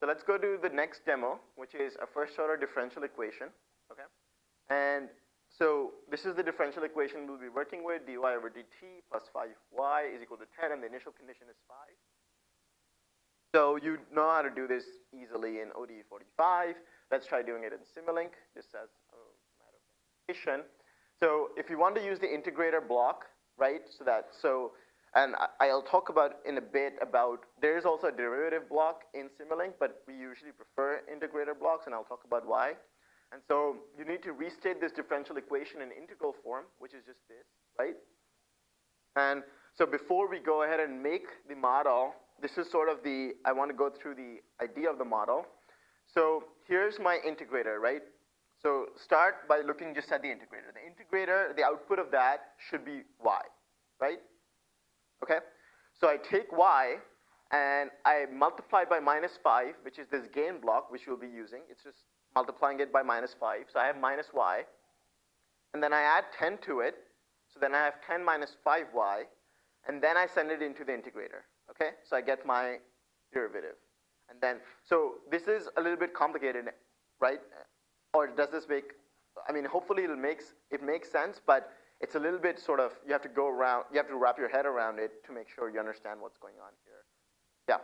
So let's go to the next demo, which is a first order differential equation, okay? And so this is the differential equation we'll be working with, dy over dt plus 5y is equal to 10, and the initial condition is 5. So you know how to do this easily in ODE 45. Let's try doing it in Simulink, just as a matter of. So if you want to use the integrator block, right, so that, so, and I, will talk about in a bit about, there is also a derivative block in Simulink, but we usually prefer integrator blocks, and I'll talk about why. And so you need to restate this differential equation in integral form, which is just this, right? And so before we go ahead and make the model, this is sort of the, I want to go through the idea of the model. So here's my integrator, right? So start by looking just at the integrator. The integrator, the output of that should be y, right? Okay? So I take y and I multiply by minus 5, which is this gain block, which we'll be using. It's just multiplying it by minus 5. So I have minus y. And then I add 10 to it. So then I have 10 minus 5y. And then I send it into the integrator. Okay? So I get my derivative. And then, so this is a little bit complicated, right? Or does this make, I mean, hopefully it makes, it makes sense, but it's a little bit sort of, you have to go around, you have to wrap your head around it to make sure you understand what's going on here. Yeah.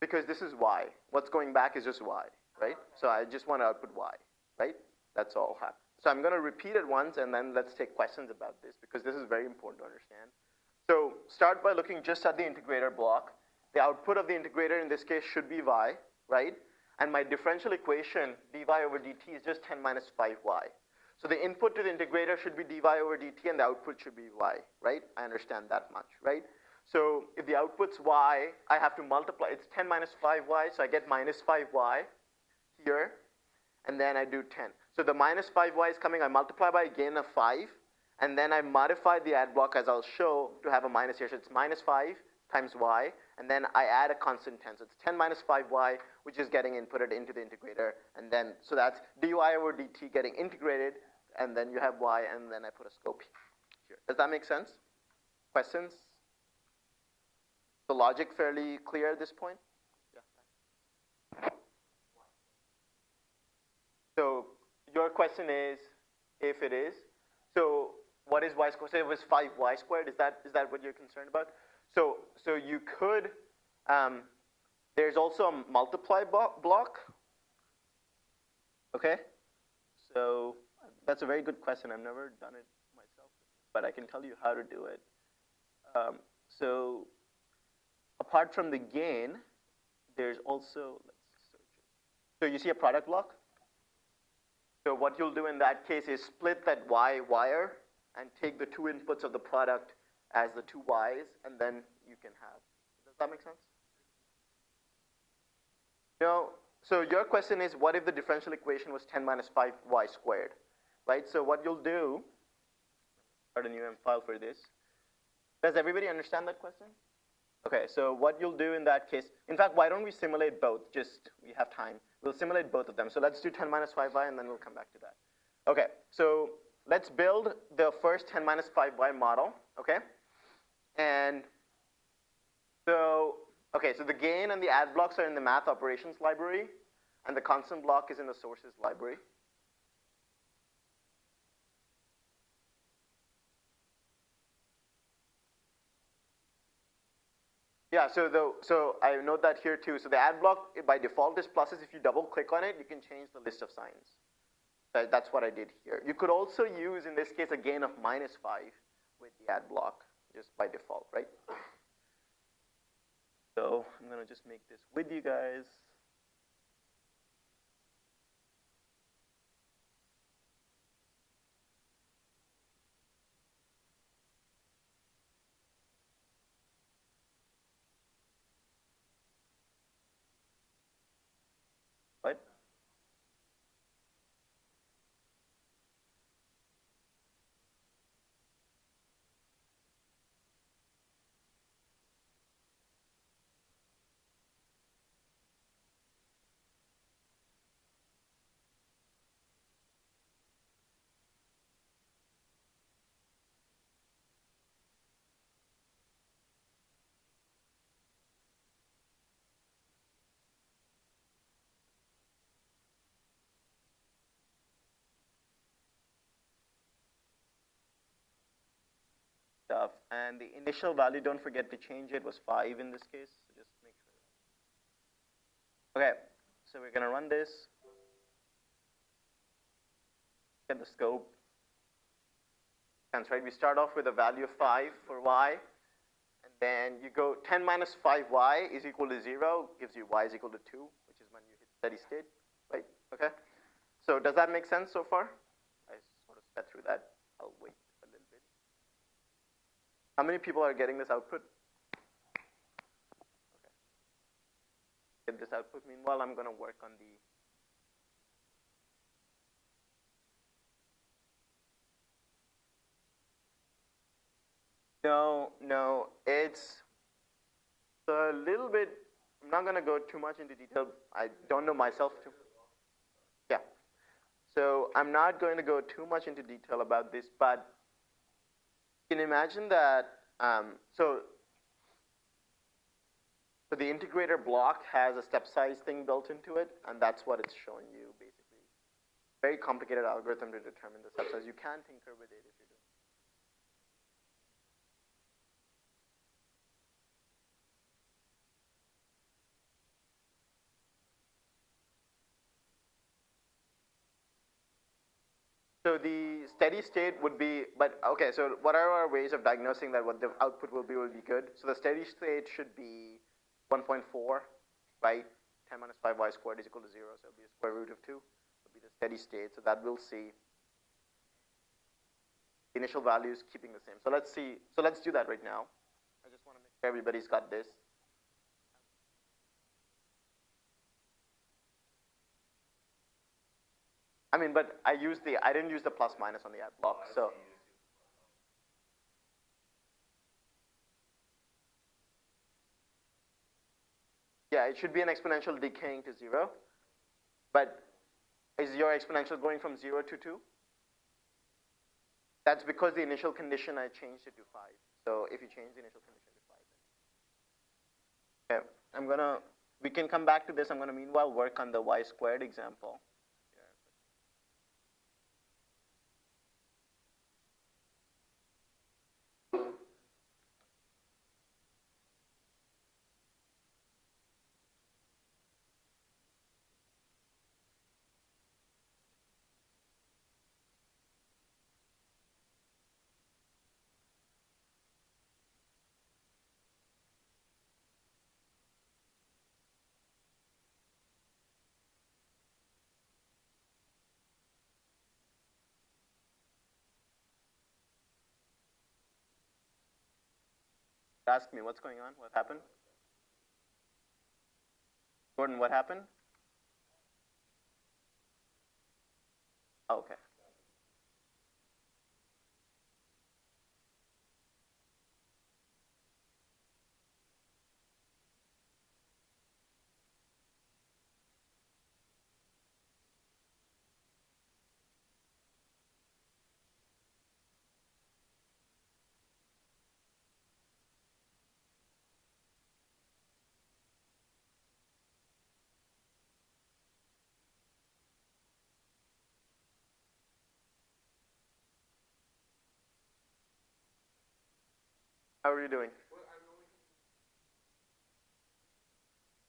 Because this is y. What's going back is just y, right? So I just want to output y, right? That's all. So I'm going to repeat it once, and then let's take questions about this, because this is very important to understand. So start by looking just at the integrator block. The output of the integrator in this case should be y, right? And my differential equation, dy over dt, is just 10 minus 5y. So the input to the integrator should be dy over dt, and the output should be y, right? I understand that much, right? So if the output's y, I have to multiply. It's 10 minus 5y, so I get minus 5y here, and then I do 10. So the minus 5y is coming, I multiply by again a gain of 5, and then I modify the add block as I'll show to have a minus here. So it's minus 5 times y, and then I add a constant 10. So it's 10 minus 5y, which is getting inputted into the integrator, and then, so that's dy over dt getting integrated, and then you have y, and then I put a scope here. Does that make sense? Questions? The logic fairly clear at this point? So your question is, if it is, so what is y squared? So it was 5y squared. Is that, is that what you're concerned about? So, so you could, um, there's also a multiply block. Okay? So that's a very good question. I've never done it myself, but I can tell you how to do it. Um, so apart from the gain, there's also. So you see a product block? So what you'll do in that case is split that y wire and take the two inputs of the product as the two y's, and then you can have. Does that make sense? No. So your question is, what if the differential equation was 10 minus 5y squared, right? So what you'll do, start a new M file for this. Does everybody understand that question? Okay, so what you'll do in that case, in fact, why don't we simulate both? Just, we have time. We'll simulate both of them. So let's do 10 minus 5y, and then we'll come back to that. Okay, so let's build the first 10 minus 5y model, okay? And so, okay, so the gain and the add blocks are in the math operations library, and the constant block is in the sources library. Yeah, so the, so I note that here too. So the add block by default is pluses. If you double click on it, you can change the list of signs. That's what I did here. You could also use, in this case, a gain of minus 5 with the add block, just by default, right? So I'm going to just make this with you guys. What? Stuff. And the initial value, don't forget to change it, was 5 in this case. So just make sure. Okay, so we're going to run this. Get the scope. That's right. We start off with a value of 5 for y. And then you go 10 minus 5y is equal to 0, gives you y is equal to 2, which is when you hit steady state, right? Okay? So does that make sense so far? I sort of sped through that. I'll wait. How many people are getting this output? Okay. Get this output. Meanwhile, I'm going to work on the No, no, it's a little bit, I'm not going to go too much into detail. I don't know myself too. Yeah. So I'm not going to go too much into detail about this, but can imagine that, um, so, so the integrator block has a step size thing built into it, and that's what it's showing you basically. Very complicated algorithm to determine the step size. You can tinker with it if you're doing So the steady state would be, but okay, so what are our ways of diagnosing that what the output will be will be good? So the steady state should be 1.4, right? 10 minus 5y squared is equal to 0, so it'll be a square root of 2. It'll be the steady state, so that we'll see the initial values keeping the same. So let's see, so let's do that right now. I just want to make sure everybody's got this. I mean, but I used the, I didn't use the plus minus on the add block, so. Yeah, it should be an exponential decaying to zero. But is your exponential going from zero to two? That's because the initial condition, I changed it to five. So if you change the initial condition to five. Okay, I'm gonna, we can come back to this. I'm gonna meanwhile work on the y squared example. Ask me what's going on, what happened? Gordon, what happened? Oh, okay. How are you doing?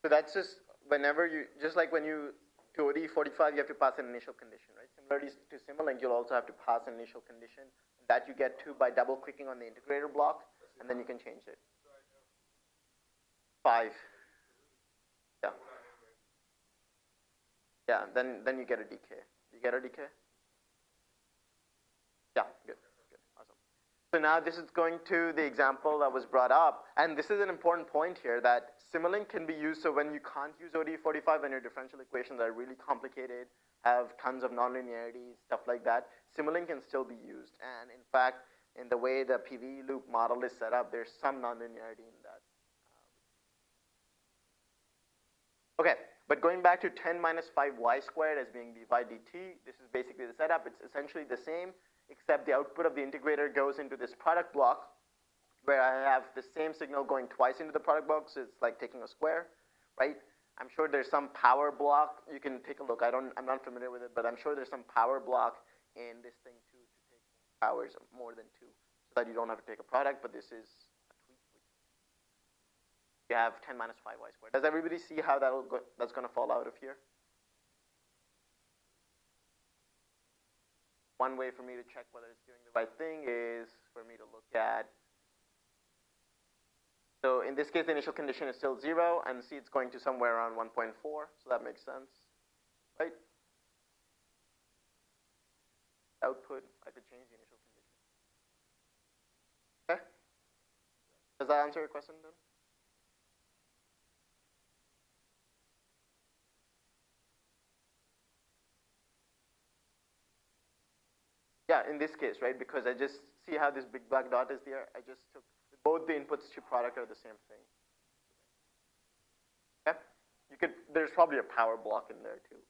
So that's just whenever you, just like when you to ODE45, you have to pass an initial condition, right? Similarly to Simulink, you'll also have to pass an initial condition that you get to by double clicking on the integrator block, and then you can change it. Five. Yeah. Yeah, then, then you get a decay. You get a decay? Yeah, good. So now this is going to the example that was brought up, and this is an important point here that Simulink can be used so when you can't use ODE45 and your differential equations are really complicated, have tons of nonlinearities, stuff like that, Simulink can still be used. And in fact, in the way the PV loop model is set up, there's some nonlinearity in that. Um, okay, but going back to 10 minus 5y squared as being d by dt, this is basically the setup. It's essentially the same except the output of the integrator goes into this product block where I have the same signal going twice into the product block, so it's like taking a square, right? I'm sure there's some power block. You can take a look. I don't, I'm not familiar with it, but I'm sure there's some power block in this thing too to take powers of more than two. So that you don't have to take a product, but this is a tweak. You have 10 minus 5y squared. Does everybody see how that'll go, that's going to fall out of here? One way for me to check whether it's doing the right thing is for me to look at so in this case, the initial condition is still 0, and see it's going to somewhere around 1.4, so that makes sense, right? Output, I could change the initial condition. Okay? Does that answer your question then? Yeah, in this case, right, because I just see how this big black dot is there, I just took both the inputs to product are the same thing. Okay? You could, there's probably a power block in there too.